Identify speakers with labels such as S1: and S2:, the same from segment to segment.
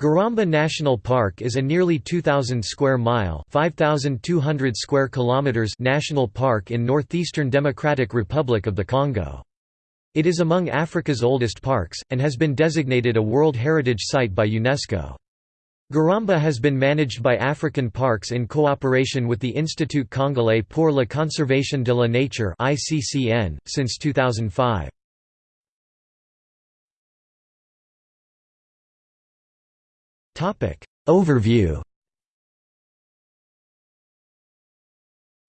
S1: Garamba National Park is a nearly 2,000 square mile (5,200 square kilometers) national park in northeastern Democratic Republic of the Congo. It is among Africa's oldest parks, and has been designated a World Heritage Site by UNESCO. Garamba has been managed by African Parks in cooperation with the Institut Congolais pour la Conservation de la Nature since 2005. Overview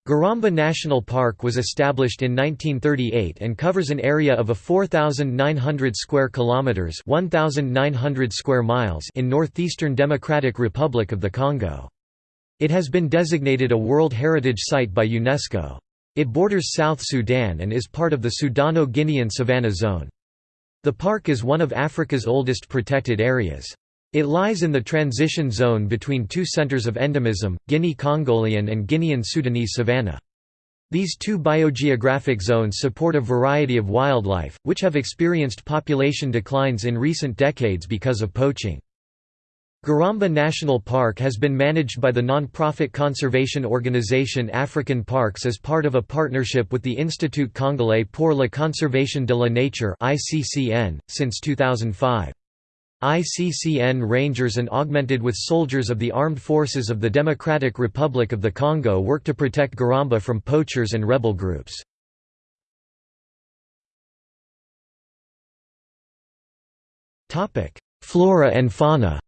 S1: Garamba National Park was established in 1938 and covers an area of a 4900 square kilometers, 1900 square miles in northeastern Democratic Republic of the Congo. It has been designated a World Heritage Site by UNESCO. It borders South Sudan and is part of the Sudano-Guinean savanna zone. The park is one of Africa's oldest protected areas. It lies in the transition zone between two centers of endemism, Guinea-Congolian and Guinean-Sudanese savanna. These two biogeographic zones support a variety of wildlife, which have experienced population declines in recent decades because of poaching. Garamba National Park has been managed by the non-profit conservation organization African Parks as part of a partnership with the Institut Congolais pour la Conservation de la Nature since 2005. ICCN Rangers and augmented with soldiers of the Armed Forces of the Democratic Republic of the Congo work to protect Garamba from poachers and rebel groups. Flora and fauna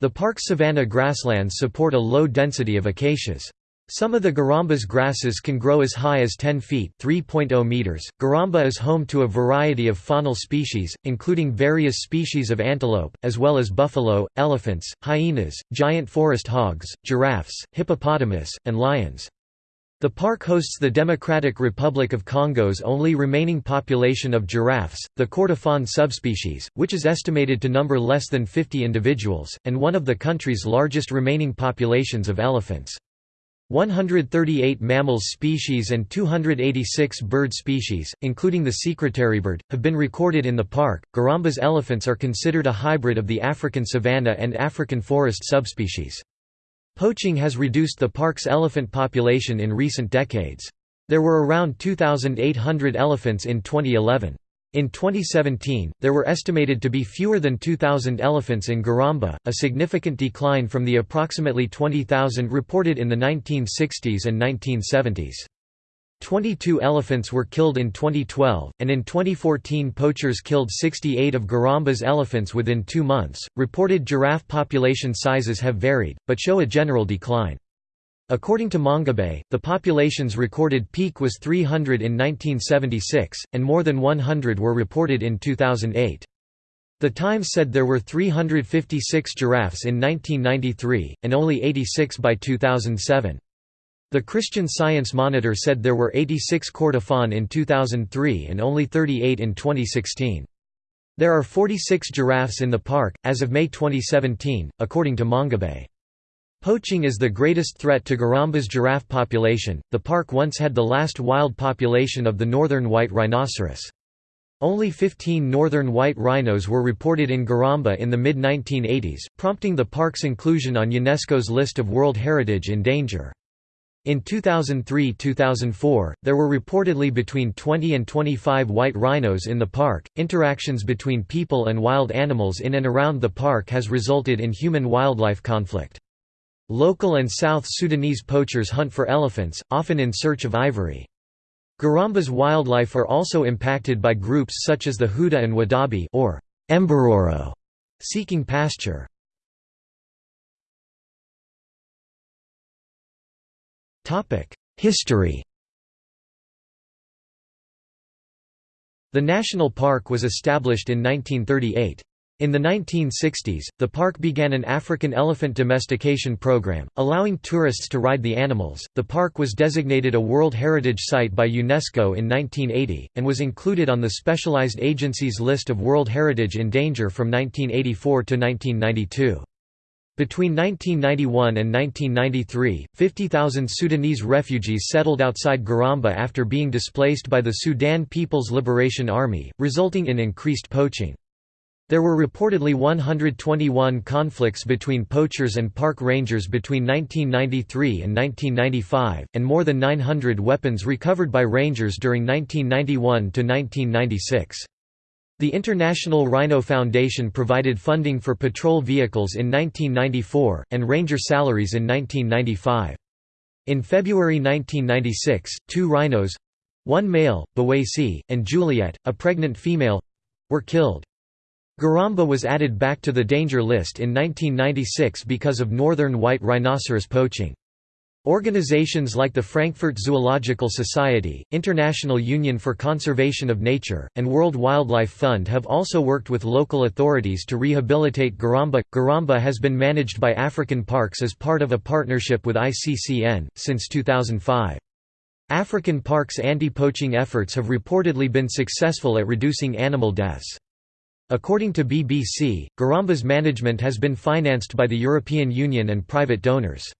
S1: The park's savanna grasslands support a low density of acacias. Some of the Garamba's grasses can grow as high as 10 feet (3.0 meters). Garamba is home to a variety of faunal species, including various species of antelope, as well as buffalo, elephants, hyenas, giant forest hogs, giraffes, hippopotamus, and lions. The park hosts the Democratic Republic of Congo's only remaining population of giraffes, the Kordofan subspecies, which is estimated to number less than 50 individuals, and one of the country's largest remaining populations of elephants. 138 mammals species and 286 bird species, including the secretarybird, have been recorded in the park. Garamba's elephants are considered a hybrid of the African savanna and African forest subspecies. Poaching has reduced the park's elephant population in recent decades. There were around 2,800 elephants in 2011. In 2017, there were estimated to be fewer than 2,000 elephants in Garamba, a significant decline from the approximately 20,000 reported in the 1960s and 1970s. 22 elephants were killed in 2012, and in 2014 poachers killed 68 of Garamba's elephants within two months. Reported giraffe population sizes have varied, but show a general decline. According to Mongabay, the population's recorded peak was 300 in 1976, and more than 100 were reported in 2008. The Times said there were 356 giraffes in 1993, and only 86 by 2007. The Christian Science Monitor said there were 86 Kordofan in 2003 and only 38 in 2016. There are 46 giraffes in the park, as of May 2017, according to Mongabay. Poaching is the greatest threat to Garamba's giraffe population. The park once had the last wild population of the northern white rhinoceros. Only 15 northern white rhinos were reported in Garamba in the mid-1980s, prompting the park's inclusion on UNESCO's list of World Heritage in Danger. In 2003-2004, there were reportedly between 20 and 25 white rhinos in the park. Interactions between people and wild animals in and around the park has resulted in human-wildlife conflict. Local and South Sudanese poachers hunt for elephants, often in search of ivory. Garamba's wildlife are also impacted by groups such as the Huda and Wodaabe or Mbororo, seeking pasture. History The national park was established in 1938. In the 1960s, the park began an African elephant domestication program, allowing tourists to ride the animals. The park was designated a World Heritage Site by UNESCO in 1980, and was included on the Specialized Agency's list of World Heritage in Danger from 1984 to 1992. Between 1991 and 1993, 50,000 Sudanese refugees settled outside Garamba after being displaced by the Sudan People's Liberation Army, resulting in increased poaching. There were reportedly 121 conflicts between poachers and park rangers between 1993 and 1995, and more than 900 weapons recovered by rangers during 1991 to 1996. The International Rhino Foundation provided funding for patrol vehicles in 1994, and ranger salaries in 1995. In February 1996, two rhinos—one male, Bawasi, and Juliet, a pregnant female—were killed. Garamba was added back to the danger list in 1996 because of northern white rhinoceros poaching. Organizations like the Frankfurt Zoological Society, International Union for Conservation of Nature, and World Wildlife Fund have also worked with local authorities to rehabilitate Garamba. Garamba has been managed by African Parks as part of a partnership with ICCN, since 2005. African Parks anti-poaching efforts have reportedly been successful at reducing animal deaths. According to BBC, Garamba's management has been financed by the European Union and private donors.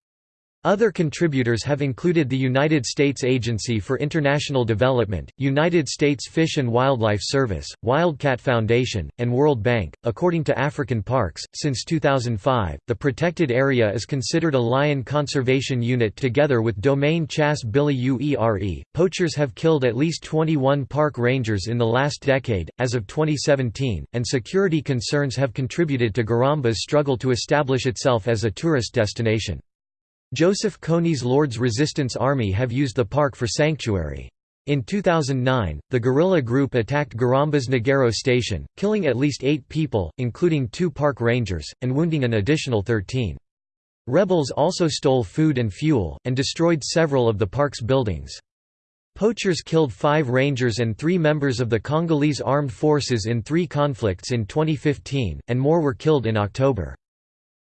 S1: Other contributors have included the United States Agency for International Development, United States Fish and Wildlife Service, Wildcat Foundation, and World Bank. According to African Parks, since 2005, the protected area is considered a lion conservation unit together with Domain Chasse Bili Uere. Poachers have killed at least 21 park rangers in the last decade, as of 2017, and security concerns have contributed to Garamba's struggle to establish itself as a tourist destination. Joseph Kony's Lord's Resistance Army have used the park for sanctuary. In 2009, the guerrilla group attacked Garamba's Nagero station, killing at least eight people, including two park rangers, and wounding an additional 13. Rebels also stole food and fuel, and destroyed several of the park's buildings. Poachers killed five rangers and three members of the Congolese armed forces in three conflicts in 2015, and more were killed in October.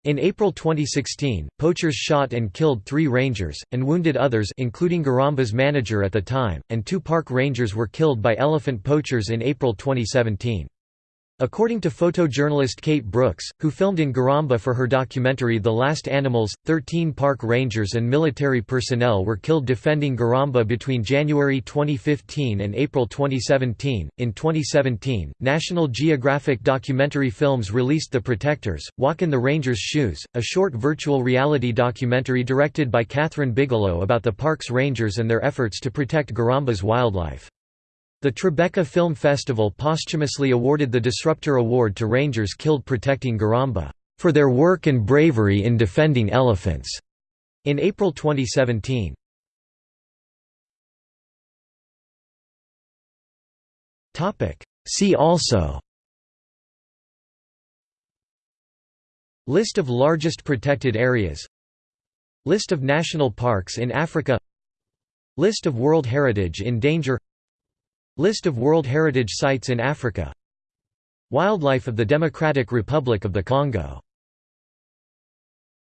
S1: In April 2016, poachers shot and killed three rangers, and wounded others including Garamba's manager at the time, and two park rangers were killed by elephant poachers in April 2017. According to photojournalist Kate Brooks, who filmed in Garamba for her documentary The Last Animals, 13 park rangers and military personnel were killed defending Garamba between January 2015 and April 2017. In 2017, National Geographic documentary films released The Protectors, Walk in the Ranger's Shoes, a short virtual reality documentary directed by Kathryn Bigelow about the park's rangers and their efforts to protect Garamba's wildlife. The Tribeca Film Festival posthumously awarded the Disruptor Award to rangers killed protecting Garamba, "...for their work and bravery in defending elephants." In April 2017. See also List of largest protected areas List of national parks in Africa List of World Heritage in danger List of World Heritage Sites in Africa. Wildlife of the Democratic Republic of the Congo